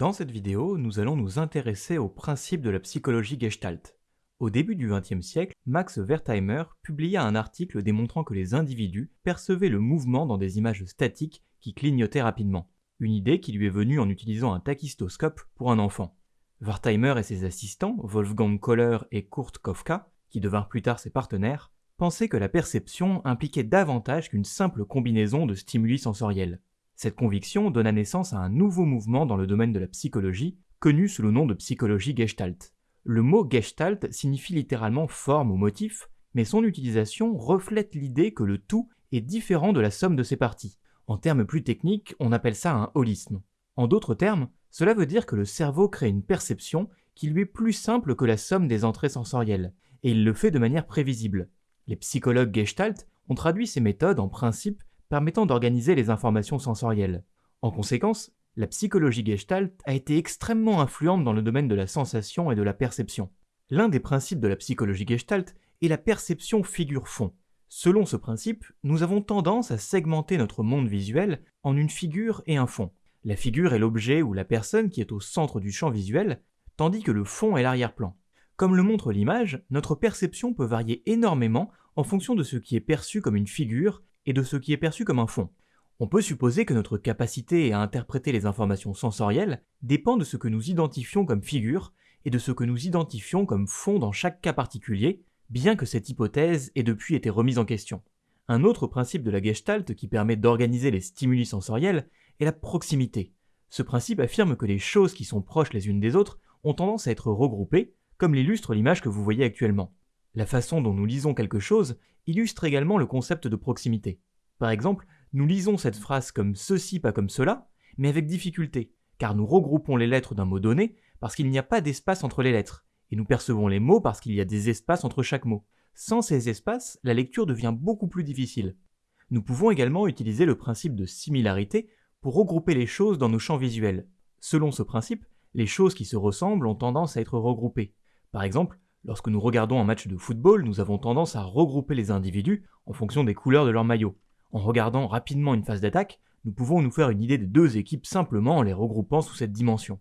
Dans cette vidéo, nous allons nous intéresser aux principes de la psychologie gestalt. Au début du XXe siècle, Max Wertheimer publia un article démontrant que les individus percevaient le mouvement dans des images statiques qui clignotaient rapidement, une idée qui lui est venue en utilisant un tachystoscope pour un enfant. Wertheimer et ses assistants, Wolfgang Kohler et Kurt Kofka, qui devinrent plus tard ses partenaires, pensaient que la perception impliquait davantage qu'une simple combinaison de stimuli sensoriels. Cette conviction donna naissance à un nouveau mouvement dans le domaine de la psychologie, connu sous le nom de psychologie gestalt. Le mot gestalt signifie littéralement forme ou motif, mais son utilisation reflète l'idée que le tout est différent de la somme de ses parties. En termes plus techniques, on appelle ça un holisme. En d'autres termes, cela veut dire que le cerveau crée une perception qui lui est plus simple que la somme des entrées sensorielles, et il le fait de manière prévisible. Les psychologues gestalt ont traduit ces méthodes en principes permettant d'organiser les informations sensorielles. En conséquence, la psychologie gestalt a été extrêmement influente dans le domaine de la sensation et de la perception. L'un des principes de la psychologie gestalt est la perception figure-fond. Selon ce principe, nous avons tendance à segmenter notre monde visuel en une figure et un fond. La figure est l'objet ou la personne qui est au centre du champ visuel, tandis que le fond est l'arrière-plan. Comme le montre l'image, notre perception peut varier énormément en fonction de ce qui est perçu comme une figure et de ce qui est perçu comme un fond. On peut supposer que notre capacité à interpréter les informations sensorielles dépend de ce que nous identifions comme figure et de ce que nous identifions comme fond dans chaque cas particulier, bien que cette hypothèse ait depuis été remise en question. Un autre principe de la gestalt qui permet d'organiser les stimuli sensoriels est la proximité. Ce principe affirme que les choses qui sont proches les unes des autres ont tendance à être regroupées, comme l'illustre l'image que vous voyez actuellement. La façon dont nous lisons quelque chose illustre également le concept de proximité. Par exemple, nous lisons cette phrase comme ceci, pas comme cela, mais avec difficulté, car nous regroupons les lettres d'un mot donné parce qu'il n'y a pas d'espace entre les lettres, et nous percevons les mots parce qu'il y a des espaces entre chaque mot. Sans ces espaces, la lecture devient beaucoup plus difficile. Nous pouvons également utiliser le principe de similarité pour regrouper les choses dans nos champs visuels. Selon ce principe, les choses qui se ressemblent ont tendance à être regroupées. Par exemple, Lorsque nous regardons un match de football, nous avons tendance à regrouper les individus en fonction des couleurs de leur maillot. En regardant rapidement une phase d'attaque, nous pouvons nous faire une idée des deux équipes simplement en les regroupant sous cette dimension.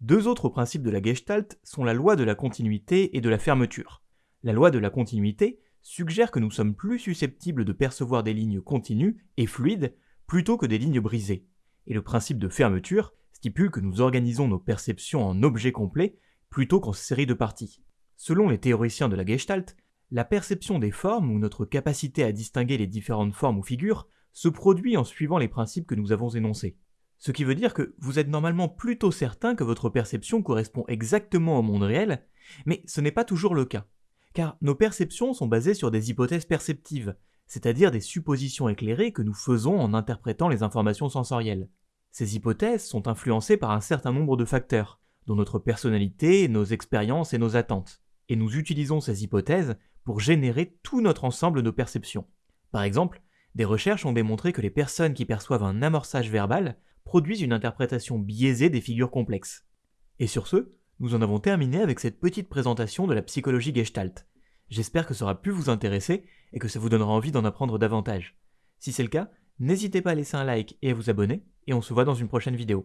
Deux autres principes de la Gestalt sont la loi de la continuité et de la fermeture. La loi de la continuité suggère que nous sommes plus susceptibles de percevoir des lignes continues et fluides plutôt que des lignes brisées. Et le principe de fermeture stipule que nous organisons nos perceptions en objets complets plutôt qu'en séries de parties. Selon les théoriciens de la Gestalt, la perception des formes ou notre capacité à distinguer les différentes formes ou figures se produit en suivant les principes que nous avons énoncés. Ce qui veut dire que vous êtes normalement plutôt certain que votre perception correspond exactement au monde réel, mais ce n'est pas toujours le cas. Car nos perceptions sont basées sur des hypothèses perceptives, c'est-à-dire des suppositions éclairées que nous faisons en interprétant les informations sensorielles. Ces hypothèses sont influencées par un certain nombre de facteurs, dont notre personnalité, nos expériences et nos attentes et nous utilisons ces hypothèses pour générer tout notre ensemble de perceptions. Par exemple, des recherches ont démontré que les personnes qui perçoivent un amorçage verbal produisent une interprétation biaisée des figures complexes. Et sur ce, nous en avons terminé avec cette petite présentation de la psychologie gestalt. J'espère que ça aura pu vous intéresser et que ça vous donnera envie d'en apprendre davantage. Si c'est le cas, n'hésitez pas à laisser un like et à vous abonner, et on se voit dans une prochaine vidéo.